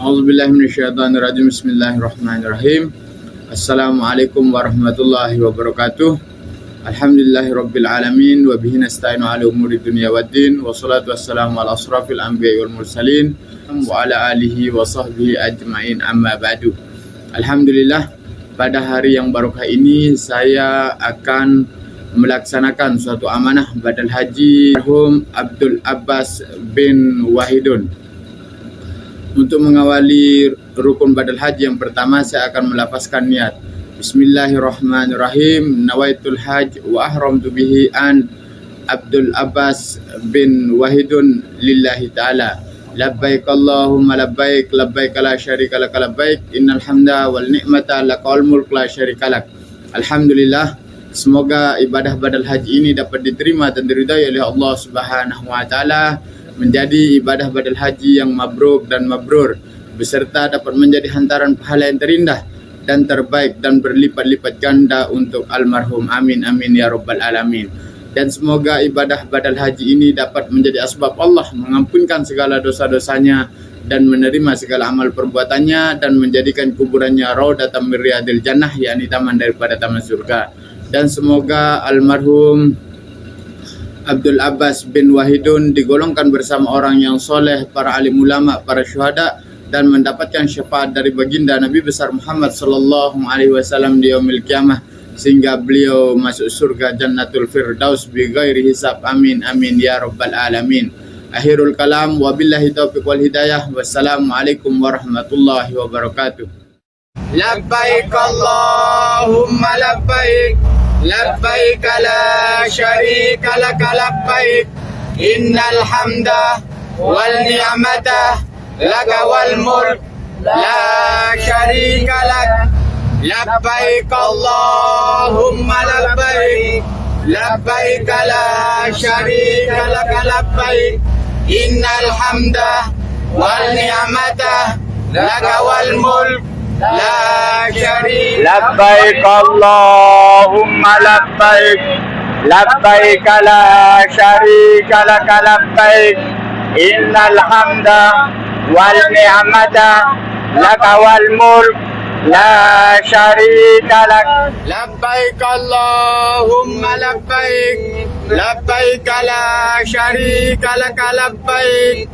A'udzubillahiminasyaitonirrajim. Bismillahirrahmanirrahim. Assalamualaikum warahmatullahi wabarakatuh. Alhamdulillahirabbil alamin wa bihi nasta'inu ala umuri dunya waddin wa salatu wassalamu ala asrafil anbiya'i wal mursalin wa ala alihi wa sahbihi ajmain amma ba'du. Alhamdulillah pada hari yang barokah ini saya akan melaksanakan suatu amanah badal haji marhum Abdul Abbas bin Wahidun. Untuk mengawali rukun badal haji yang pertama saya akan melafazkan niat. Bismillahirrahmanirrahim. Nawaitul haj wa ahramtu bihi an Abdul Abbas bin Wahidun lillahi ta'ala. Labbaik Allahumma labbaik labbaik la syarika lak labbaik innal hamda wal ni'mata lakal mulk la syarika lak. Alhamdulillah Semoga ibadah badal haji ini dapat diterima dan diridai oleh Allah Subhanahu wa taala menjadi ibadah badal haji yang mabrur dan mabrur beserta dapat menjadi hantaran pahala yang terindah dan terbaik dan berlipat-lipat ganda untuk almarhum. Amin amin ya rabbal alamin. Dan semoga ibadah badal haji ini dapat menjadi asbab Allah mengampunkan segala dosa-dosanya dan menerima segala amal perbuatannya dan menjadikan kuburannya raudatan min riyadil jannah yakni taman daripada taman surga. Dan semoga almarhum Abdul Abbas bin Wahidun digolongkan bersama orang yang soleh, para alim ulama, para syuhada dan mendapatkan syafaat dari baginda Nabi besar Muhammad sallallahu alaihi wasallam di yaumil kiamah sehingga beliau masuk surga Jannatul Firdaus bi ghairi hisab. Amin amin ya rabbal alamin. Akhirul kalam wabillahi taufiq wal hidayah. Wassalamualaikum warahmatullahi wabarakatuh. Labbaik Allahumma labbaik لبيك لا شريك لك لبيك. إن الحمد والنعمة لك والملك. لا شريك لك. لبيك اللهم لبيك. لبيك لا شريك لك لبيك. إن الحمد والنعمة لك والملك. لا شريك لبيك اللهم لبيك لبيك لا شريك لك لبيك. إن الحمد والنعمة لك والملك لا شريك لك. لبيك اللهم لبيك لبيك لا شريك لك لبيك.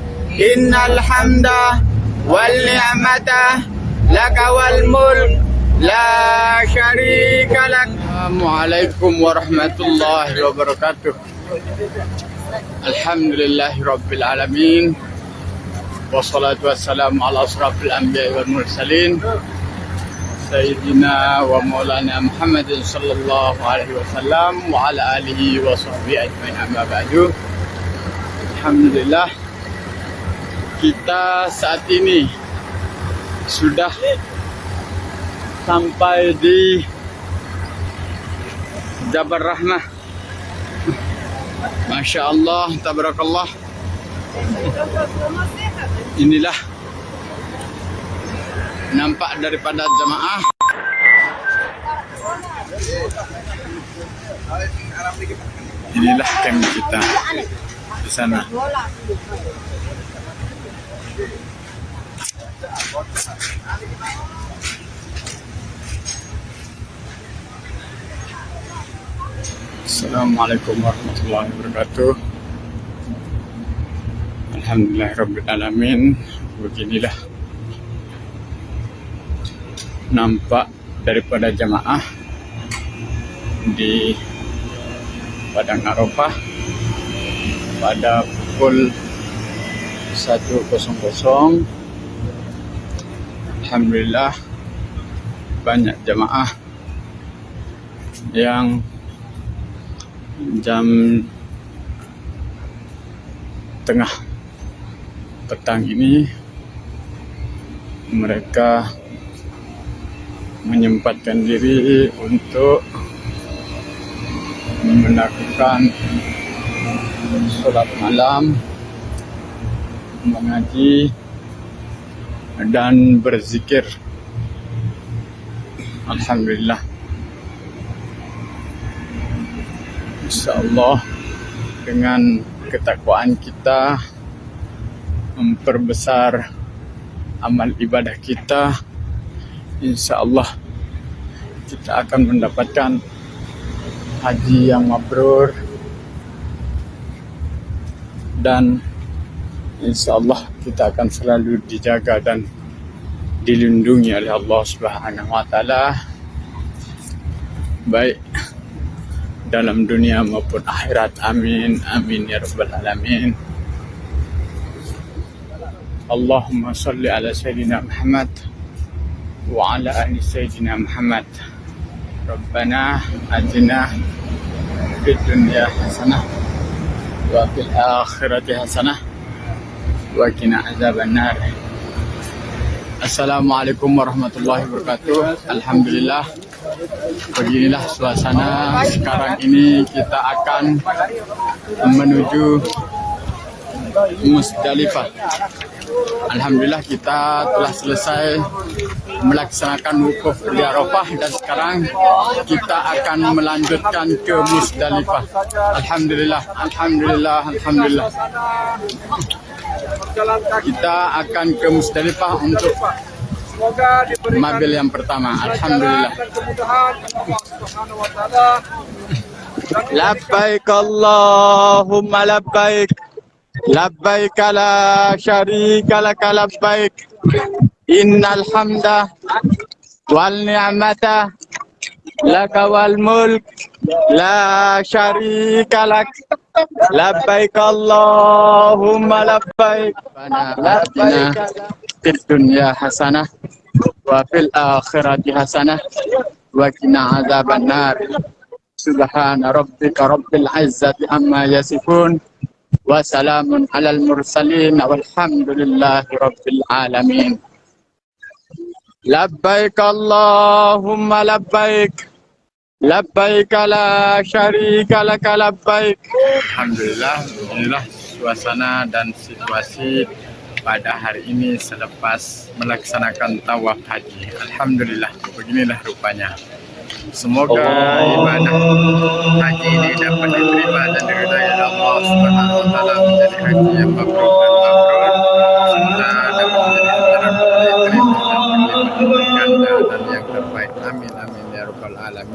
إن الحمد والنعمة لك والملك لا شريك لك السلام عليكم ورحمة الله وبركاته الحمد لله رب العالمين والصلاة والسلام على أشرف الأنبياء والمرسلين سيدنا ومولانا محمد صلى الله عليه وسلم وعلى آله وصحبه أجمعين أما بعد Alhamdulillah kita saat ini sudah sampai di Jabar Rahmah Masya Allah Tabarakallah. Inilah nampak daripada jamaah. Inilah camp kita di sana Assalamualaikum warahmatullahi wabarakatuh. Alhamdulillah Rabbil Alamin. Beginilah Nampak daripada jamaah Di Padang Arafah Pada pukul 1.00 Alhamdulillah banyak jamaah yang jam tengah petang ini mereka menyempatkan diri untuk melakukan sholat malam mengaji dan berzikir. Alhamdulillah. Insya Allah dengan ketakwaan kita memperbesar amal ibadah kita insya Allah kita akan mendapatkan haji yang mabrur dan insya Allah kita akan selalu dijaga dan dilindungi oleh Allah Subhanahu wa taala baik dalam dunia maupun akhirat. Amin amin ya rabbal alamin. Allahumma salli ala sayyidina Muhammad wa ala ali sayyidina Muhammad. Rabbana atina fid dunya hasanah wa fil akhirati hasanah qina azaban nar Assalamualaikum warahmatullahi wabarakatuh. Alhamdulillah. Beginilah suasana sekarang ini kita akan menuju Musdalifah. Alhamdulillah kita telah selesai melaksanakan wukuf di Arafah dan sekarang kita akan melanjutkan ke Musdalifah. Alhamdulillah, alhamdulillah, alhamdulillah. Kita akan ke Musdalifah untuk mobil yang pertama. Alhamdulillah. Labbaik Allahumma labbaik. Labbaik la syarika laka labbaik. Innal hamda wal ni'mata laka wal mulk la syarika lak. Labbaik Allahumma labbaik. Labbaik fid dunya hasanah wa fil akhirati hasanah wa qina azaban nar. Subhana rabbika rabbil izzati amma yasifun wa salamun alal mursalin walhamdulillahi rabbil alamin. Labbaik Allahumma labbaik. Labbaik la syarika laka labbaik. Alhamdulillah, inilah suasana dan situasi pada hari ini selepas melaksanakan tawaf haji. Alhamdulillah, beginilah rupanya. Semoga ibadah haji ini dapat diterima dan diridai Allah Subhanahu wa taala menjadi haji yang mabrur dan mabrur dan yang terbaik. Amin amin ya rabbal alamin.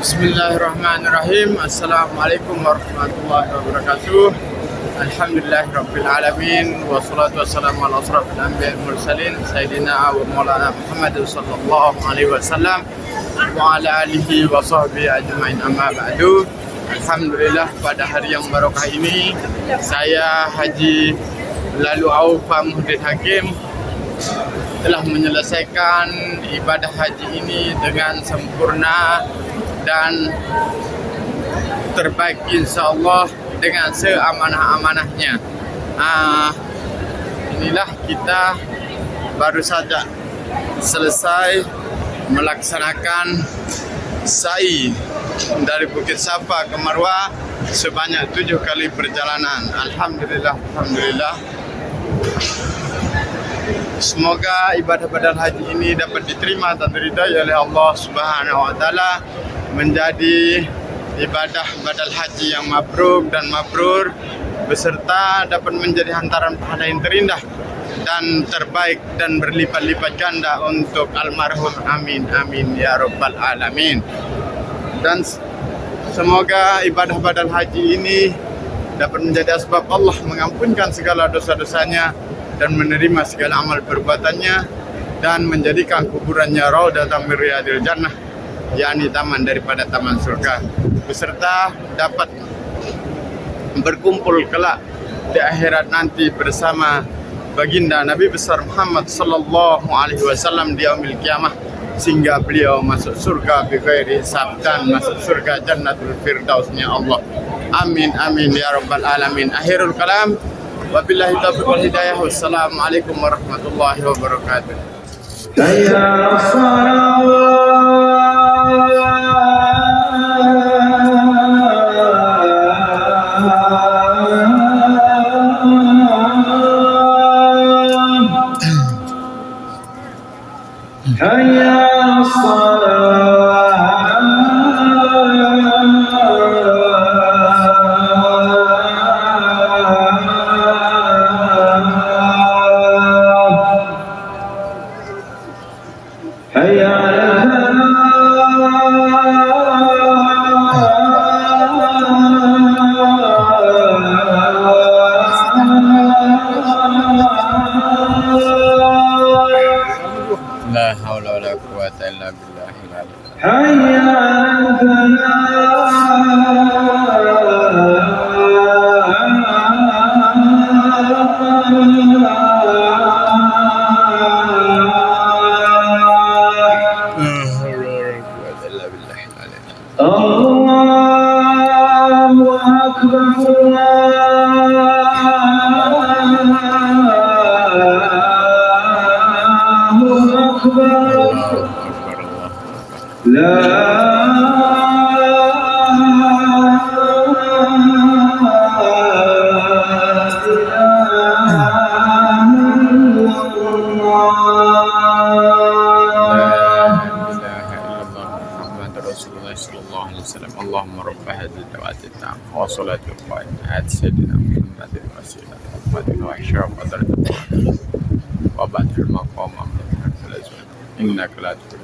Bismillahirrahmanirrahim. Assalamualaikum warahmatullahi wabarakatuh. Alhamdulillahirabbil alamin. Wassalatu wassalamu ala asrafil anbiya'i wal mursalin. Sayyidina wa maulana Muhammad sallallahu alaihi wasallam wa ala alihi wa sahbihi ajmain. Amma ba'du Alhamdulillah pada hari yang barokah ini saya Haji Lalu Aufa Muhdin Hakim telah menyelesaikan ibadah haji ini dengan sempurna dan terbaik insya Allah dengan seamanah-amanahnya. Ah, inilah kita baru saja selesai melaksanakan sa'i dari Bukit Safa ke Marwah sebanyak tujuh kali perjalanan. Alhamdulillah, alhamdulillah. Semoga ibadah badan haji ini dapat diterima dan diridai oleh Allah Subhanahu wa taala menjadi ibadah badal haji yang mabrur dan mabrur beserta dapat menjadi hantaran pahala yang terindah dan terbaik dan berlipat-lipat ganda untuk almarhum. Amin amin ya rabbal alamin. Dan semoga ibadah badal haji ini dapat menjadi asbab Allah mengampunkan segala dosa-dosanya dan menerima segala amal perbuatannya dan menjadikan kuburannya min riyadil jannah yakni taman daripada taman surga. Beserta dapat berkumpul kelak di akhirat nanti bersama baginda Nabi besar Muhammad sallallahu alaihi wasallam di yaumil kiamah sehingga beliau masuk surga bi ghairi hisab dan masuk surga jannatul firdausnya Allah. Amin amin ya rabbal alamin. Akhirul kalam. Wabillahi taufiq wal hidayah. Wassalamualaikum warahmatullahi wabarakatuh لا حول ولا قوة إلا بالله حيا الفلاح الله أكبر الله التامة والصلاة القائمة آت سيدنا محمد الوسيلة والفضل وأشرف درجة وبعد المقام من الأزواج إنك لا تخلف